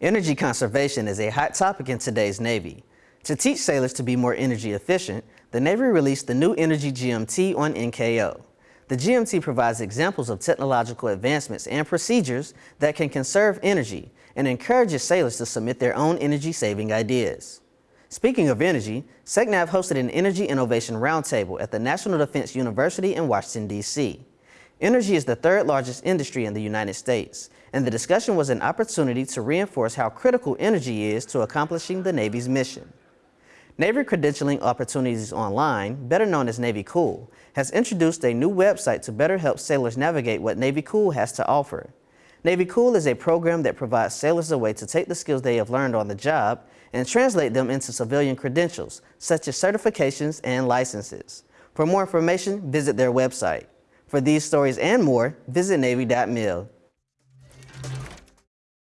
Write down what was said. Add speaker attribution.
Speaker 1: Energy conservation is a hot topic in today's Navy. To teach sailors to be more energy efficient, the Navy released the new Energy GMT on NKO. The GMT provides examples of technological advancements and procedures that can conserve energy and encourages sailors to submit their own energy-saving ideas. Speaking of energy, SECNAV hosted an Energy Innovation Roundtable at the National Defense University in Washington, D.C. Energy is the third largest industry in the United States, and the discussion was an opportunity to reinforce how critical energy is to accomplishing the Navy's mission. Navy Credentialing Opportunities Online, better known as Navy Cool, has introduced a new website to better help sailors navigate what Navy Cool has to offer. Navy Cool is a program that provides sailors a way to take the skills they have learned on the job and translate them into civilian credentials, such as certifications and licenses. For more information, visit their website. For these stories and more, visit Navy.mil.